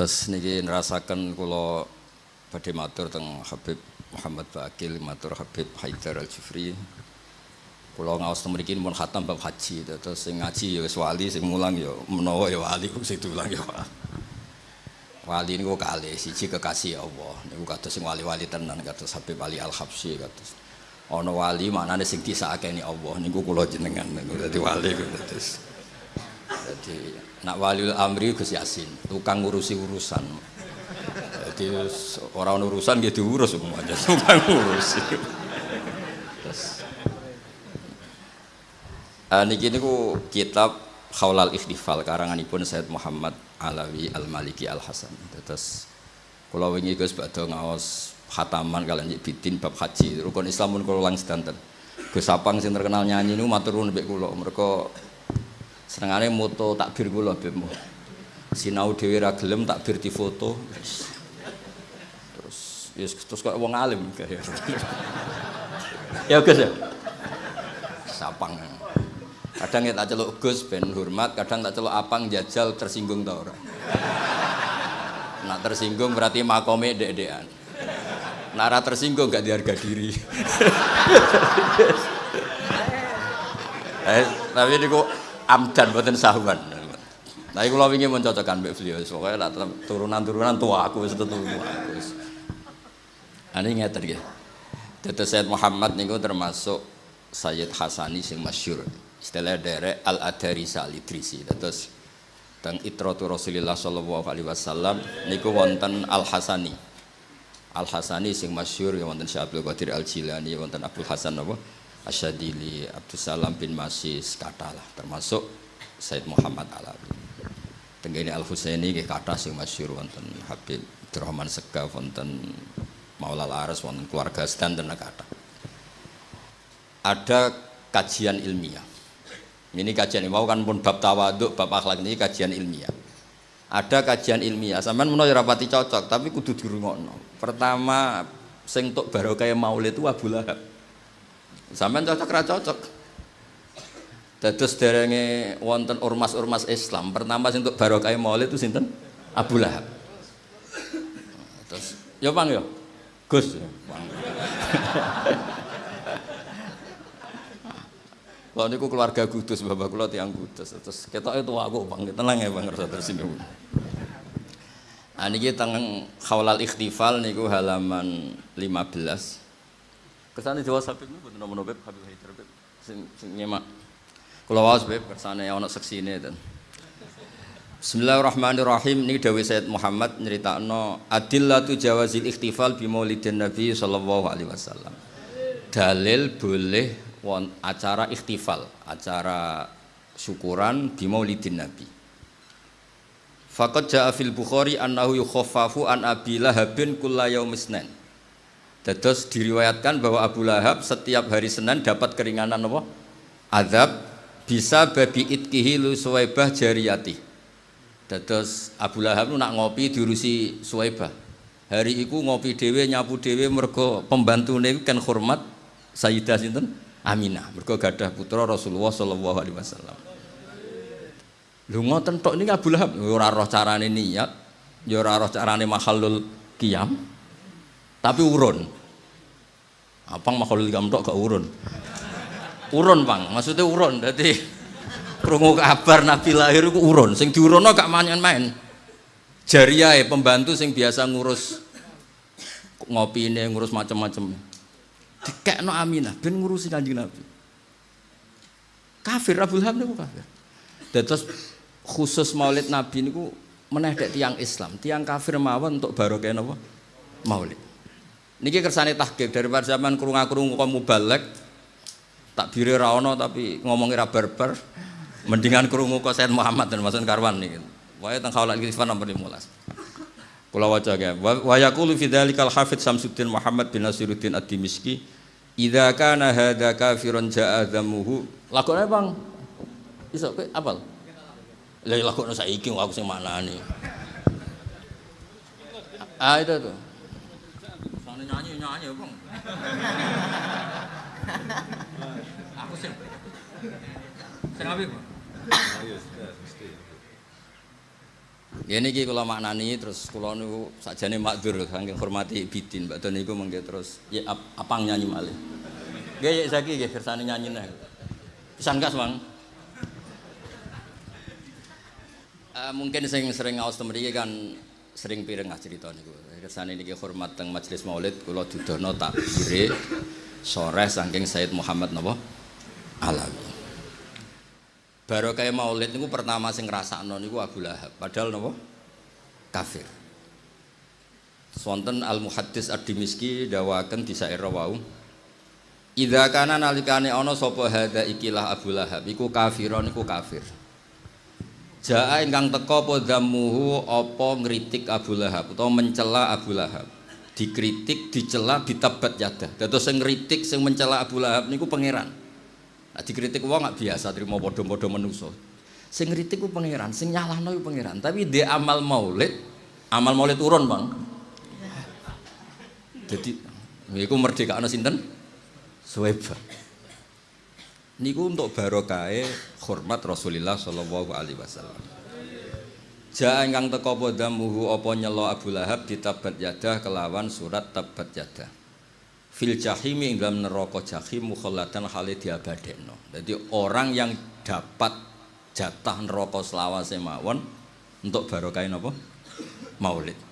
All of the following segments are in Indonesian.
Terus niki nerasakan kula badhe matur teng Habib Muhammad Bakil, matur Habib Haidar Al Jufri. Kula ngaos teng mriki mun khatam bab haji, terus sing ngaji ya wali, sing mulang ya menawa ya wali, sing diulang ya wali. Wali niku kalih, siji kekasih Allah. Niku kados sing wali-wali tenan kados Habib Ali Al Habsyi kados. Ana wali maknane sing disakeni Allah niku kula jenengan niku dadi wali terus. Jadi nak waliul amri Gus Yasin, tukang ngurusi urusan. Jadi orang urusan dia diurus semuanya, tukang ngurusi. Terus uh, niki niku kitab Khaulal Ikhtifal karanganipun Said Muhammad Alawi Al Maliki Al Hasan. Terus kula wingi Gus badhe ngaos khataman kalian bidin bab haji rukun Islam pun kula lang sedanten. Gus Sapang sing terkenal nyanyi niku matur nuwun mbek kula mereka senengane moto takbir kula bemo sinau dhewe ra gelem takbir difoto. Terus yes, terus kok wong alim ya? Gus ya. Sapang. Kadang ya tak celuk Gus ben hormat kadang tak celuk apang jajal tersinggung ta ora? Nak tersinggung berarti makome dek-dekan. Nara tersinggung gak diharga diri. Eh, tapi ini kok amdan boten sahuan. Nah, iku kula wingi mencocokkan mbek beliau, pokoke lah turunan-turunan tua aku wis tetu aku wis. Ane ngeten nggih. Sayyid Muhammad niku termasuk Sayyid Hasani sing masyhur. Istilah derek Al Adarisa Al Idrisi. Dados teng Itratu Rasulillah sallallahu alaihi wasallam niku wonten Al Hasani. Al Hasani sing masyhur ya wonten Syekh Abdul Qadir Al Jilani, wonten Abdul Hasan napa? Asyadili Abdul Salam bin Masis katalah termasuk Said Muhammad Alawi. Tenggene Al Husaini nggih kathah sing masyhur wonten Habib Abdurrahman Segaf wonten Maula Aras wonten keluarga sedanten kathah. Ada kajian ilmiah. Ini kajian mau kan pun bab tawaduk, bab akhlak ini kajian ilmiah. Ada kajian ilmiah, sampean menawa rapati cocok, tapi kudu dirungokno. Pertama sing tok barokah maulid itu Abu Lahab. Sampeyan cocok ra cocok. Dados derenge wonten ormas-ormas Islam, pertama sing untuk barokah Maulid itu sinten? Abu Lahab. Terus ya Bang ya. Gus. Kalau niku keluarga Kudus, bapak kula tiang Kudus. Terus ketok itu aku Bang, tenang ya Bang rasa tersinggung. Nah niki teng Khaulal Ikhtifal niku halaman 15. Kesane Jawa Sabib niku boten nopo Beb Habib Haidar Beb sing sing nyemak. Kula waos Beb kersane ana seksine ten. Bismillahirrahmanirrahim niki dawuh Sayyid Muhammad nyeritakno adillatu jawazil ikhtifal bi maulidin Nabi sallallahu alaihi wasallam. Dalil boleh won acara ikhtifal, acara syukuran bi maulidin Nabi. Faqad ja'a fil Bukhari annahu yukhaffafu an Abi Lahabin kulla yaumisnan. Dados diriwayatkan bahwa Abu Lahab setiap hari Senin dapat keringanan apa? Azab bisa babi itkihi lu suwaibah jariyati. Dados Abu Lahab nak ngopi diurusi suwaibah. Hari iku ngopi dhewe nyapu dhewe mergo pembantune kan hormat Sayyidah sinten? Aminah. Mergo gadah putra Rasulullah sallallahu alaihi wasallam. Lho ngoten tok niki Abu Lahab ora roh carane niat, ya roh carane mahallul qiyam tapi urun. Apang makhluk gamtok gak urun. Urun pang maksudnya urun. Jadi krungu kabar nabi lahir itu urun. Sing diurono gak main-main. Jariah pembantu sing biasa ngurus ngopi ini ngurus macam-macam no aminah ben ngurusi kanjeng nabi. Kafir Abu Lahab niku kafir. Terus khusus maulid nabi niku meneh tiang Islam. Tiang kafir mawon untuk barokah napa? Maulid Niki kersane tahqiq daripada zaman krungu-krungu kok mubalek takbire ra ono tapi ngomongi ra. Mendingan krungu kok Said Muhammad dan Masan Karwan niki. Wae teng kaulal kisah nomor 15. Kula waca ya. Wa yaqulu fi dzalikal Hafidz Samsuddin Muhammad bin Nasiruddin Ad-Dimishki, "Idza kana hadza kafirun ja'a dzamuhu." Lakone Bang. Iso kowe apal? Lah lakone saiki aku sing maknani. Ah itu tuh nyanyi nyanyi bang aku sih sing apa bang Ya niki kula maknani terus kula niku sakjane makdur saking hormati bidin Mbak Don niku mengke terus ya ap, apang nyanyi malih. Nggih ya saiki nggih kersane nyanyi nah. Pisan gas, Mang. Uh, mungkin sing sering ngaos mriki kan sering pireng cerita niku. Kersane niki hormat teng majelis Maulid kula dudono takbire sore saking Said Muhammad napa Alawi. Baru kayak maulid niku pertama sing ngrasakno niku Abu Lahab. Padahal napa? Kafir. Sonten Al Muhaddis Ad-Dimiski dawaken di saira wau. Idza kana nalikane ana sapa hadza ikilah Abu Lahab iku kafiron iku kafir. Jaa ingkang teka apa dzamuhu apa ngritik Abu Lahab utawa mencela Abu Lahab. Dikritik, dicela, ditabat yadah. Dados sing ngritik, sing mencela Abu Lahab niku pangeran. Nah, dikritik wong nggak biasa terima bodoh-bodoh menuso. Sing ngritik ku pangeran, sing nyalahno ku pangeran. Tapi dia amal maulid, amal maulid turun, Bang. Jadi niku merdeka ana sinten? Suweba. Niku untuk barokah hormat Rasulullah sallallahu alaihi wasallam. Ja ingkang teka apa damuhu apa nyelo Abu Lahab ditabat yadah kelawan surat tabat yadah fil jahimi ing dalam neraka jahim mukhallatan hale diabadekno. Jadi orang yang dapat jatah neraka selawase mawon untuk barokah napa? Maulid.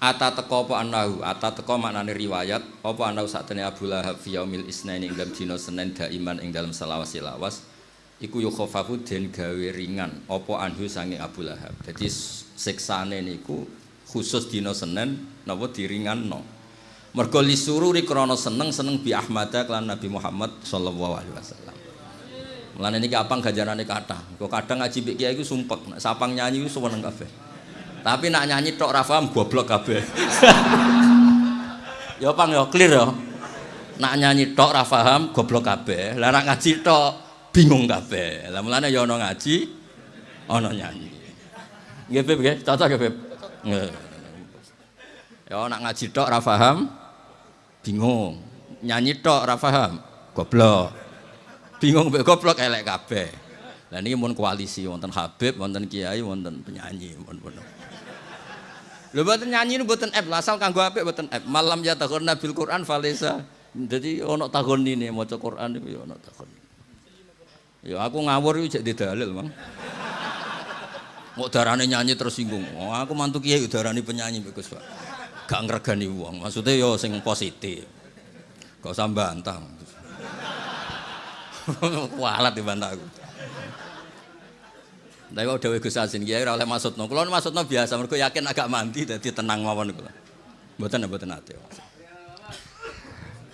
Ata teko apa anahu, ata teko maknane riwayat apa anahu satene Abu Lahab fi yaumil isnaini ing dalam dina Senin daiman ing dalam selawase lawas iku yukhafafu den gawe ringan apa anhu sange Abu Lahab. Jadi siksane niku khusus dina Senin napa diringanno. Mergo lisururi krana seneng-seneng bi Ahmad lan Nabi Muhammad sallallahu alaihi wasallam. Mulane niki apang ganjarane kathah. Kok kadang ngaji kiai iku sumpek, sapang nyanyi iku seneng kabeh. Tapi nak nyanyi tok ra paham goblok kabeh. ya pang ya clear ya. Nak nyanyi tok ra paham goblok kabeh. Lah nak ngaji tok bingung kabeh. Lah mulane ya ana ngaji, ana nyanyi. Nggih Beb nggih, cocok nggih Beb. Ya nak ngaji tok ra paham bingung nyanyi tok ora paham goblok bingung mbek goblok elek kabeh lah niki mun koalisi wonten Habib wonten kiai wonten penyanyi mun pun lho mboten nyanyi mboten app asal kanggo apik mboten app malam ya tahun nabil Quran falesa jadi ono tahun ini maca Quran itu ya ono tahun ya aku ngawur itu jadi dalil bang mau darane nyanyi tersinggung oh, aku mantu kiai darane penyanyi bagus pak gak ngregani wong. Maksudnya yo sing positif. Gak usah bantah. Kualat dibantah aku. Tapi kok dewe Gus Asin kiai oleh maksudno. Kula maksudno biasa mergo yakin agak mandi dadi tenang mawon kula. Mboten mboten ate.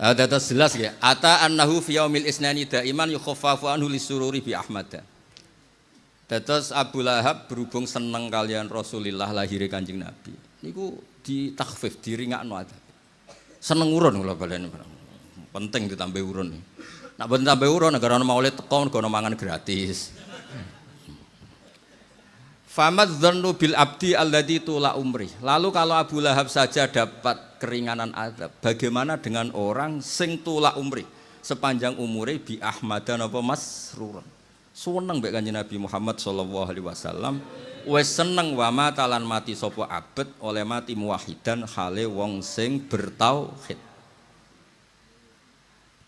Ada terus jelas ya. Ata annahu fi yaumil isnani daiman yukhaffafu anhu lisururi bi Ahmad. Terus Abu Lahab berhubung seneng kalian Rasulullah lahir kanjeng Nabi. Niku ditakfif, diringakno adab. Seneng urun kula baleni. Penting ditambah urun. Nak boten tambah urun negara ana maulid teko mergo mangan gratis. Famad dzannu bil abdi alladzi tula umri. Lalu kalau Abu Lahab saja dapat keringanan adab, bagaimana dengan orang sing tula umri sepanjang umure bi Ahmadan apa masrurun. Seneng mbek Kanjeng Nabi Muhammad sallallahu alaihi wasallam wis seneng wa matalan mati sapa abet oleh mati muwahidan hale wong sing bertauhid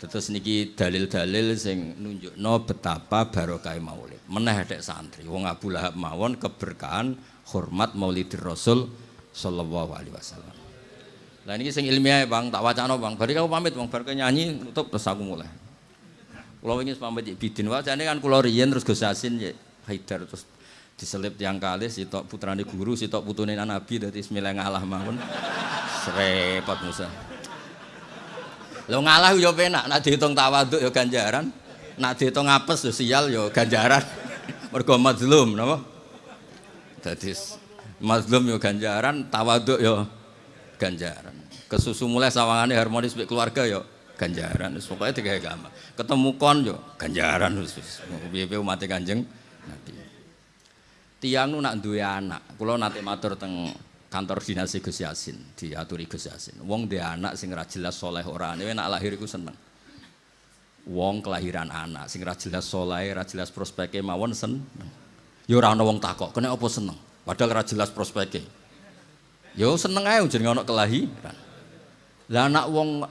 Terus niki dalil-dalil sing nunjukno betapa barokah maulid. Meneh dek santri wong Abu Lahab mawon keberkahan hormat Maulidir Rasul sallallahu alaihi wasallam. Lah niki sing ilmiah Bang, tak wacana Bang. Bari aku pamit Bang, bar nyanyi nutup terus aku mulai. Kula wingi pamit bidin wajane kan kula riyen terus Gus Yasin ya Haidar terus diselip tiang kali sitok putrane guru sitok putune nabi dadi bismillah ngalah mawon serepot Musa lo ngalah yo penak nak dihitung tawaduk yo ganjaran. Nak dihitung apes yo sial yo ganjaran. Mergo mazlum napa? Dadi mazlum yo ganjaran tawaduk yo ganjaran. Kesusu mulai sawangane harmonis mbek keluarga yo ganjaran. Wis pokoke tiga agama ketemu kon yo ganjaran. Wis piye-piye umat Kanjeng Nabi. Tiang nu nak duwe anak kula nate matur teng kantor dinasti Gus Yasin diaturi Gus Yasin wong duwe anak sing ora jelas soleh ora ane nak lahir iku seneng wong kelahiran anak sing ora jelas soleh ora jelas prospeke mawon seneng ya ora ana wong takok kene apa seneng Padahal ora jelas prospeknya. Yo seneng ae jenenge ana kelahiran. Lah anak wong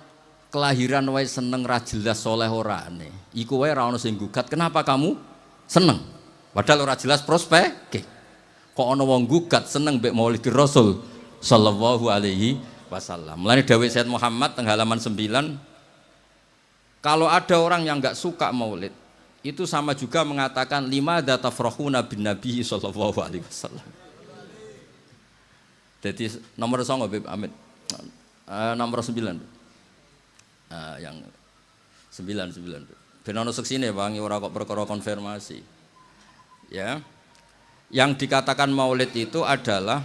kelahiran wae seneng ra jelas soleh orane. Iku wae ra ono sing gugat. Kenapa kamu seneng? Padahal ora jelas prospek. Kok ono wong gugat seneng mbek Maulid Rasul sallallahu alaihi wasallam. Mulane dawuh Sayyid Muhammad teng halaman 9 kalau ada orang yang nggak suka Maulid itu sama juga mengatakan lima data tafrahuna bin Nabi sallallahu alaihi wasallam. Jadi nomor song Bib Amit. Uh, nomor sembilan. Uh, yang sembilan sembilan. Ben ono seksine Bang ora kok perkara konfirmasi. Ya. Yang dikatakan Maulid itu adalah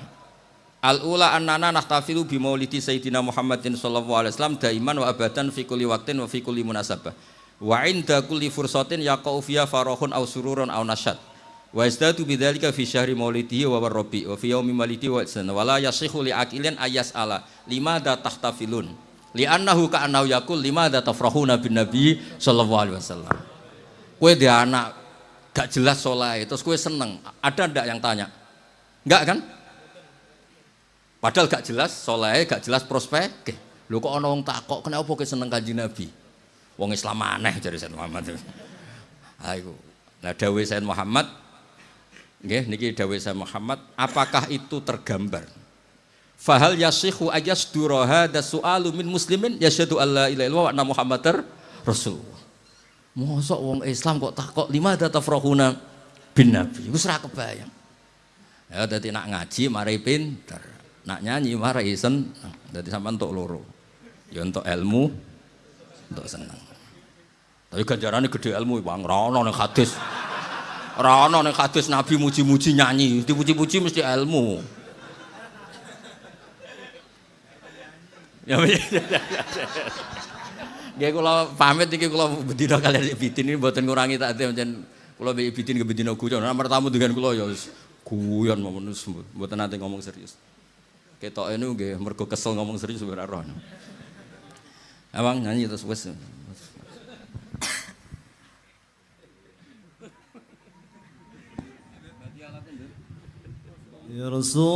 Al ula annana nahtafilu bi maulidi sayyidina Muhammadin sallallahu alaihi wasallam daiman wa abadan fi kulli waqtin wa fi kulli munasabah. Wa inda kulli fursatin yaqau fiha farahun aw sururun aw nasyad. Wa izdatu bidzalika fi syahri maulidihi wa warrabi wa fi yaumi maulidihi wa sana wala yasihu li aqilin ayas ala limada tahtafilun. Li'annahu ka'annahu yaqul limada tafrahuna bin nabi sallallahu alaihi wasallam. Kowe anak gak jelas soleh terus kowe seneng. Ada ndak yang tanya? Enggak kan? Padahal gak jelas soleh, gak jelas prospek. Lho kok ana wong takok kenapa kowe seneng Kanjeng Nabi? Wong Islam aneh dari Sayyid Muhammad. Ha iku. Nah dawuh Sayyid Muhammad nggih niki dawuh Sayyid Muhammad, apakah itu tergambar? Fahal yasihu ayasdura hadza su'alu min muslimin yasyhadu alla ilaha illallah wa anna muhammadar rasul. Mosok wong Islam kok takok lima tafrahuna bin nabi. Wis ora kebayang. Ya dadi nak ngaji mari pinter. Nak nyanyi marah isen. Jadi sama untuk loro. Ya untuk ilmu untuk senang tapi ganjarannya gede ilmu bang. Rano nih hadis. Rano nih hadis nabi muji-muji nyanyi. Dipuji-puji mesti ilmu. Ya Ya kalau pamit iki kalau bedino kalian bitin ini buatan ngurangi tak ada macam kalau bitin ke bedino guyon. Nomor tamu dengan kalau ya guyon mau menus buatan nanti ngomong serius. Ketok ini nggih mergo kesel ngomong serius ora roh. Abang nyanyi terus wes. Ya Rasul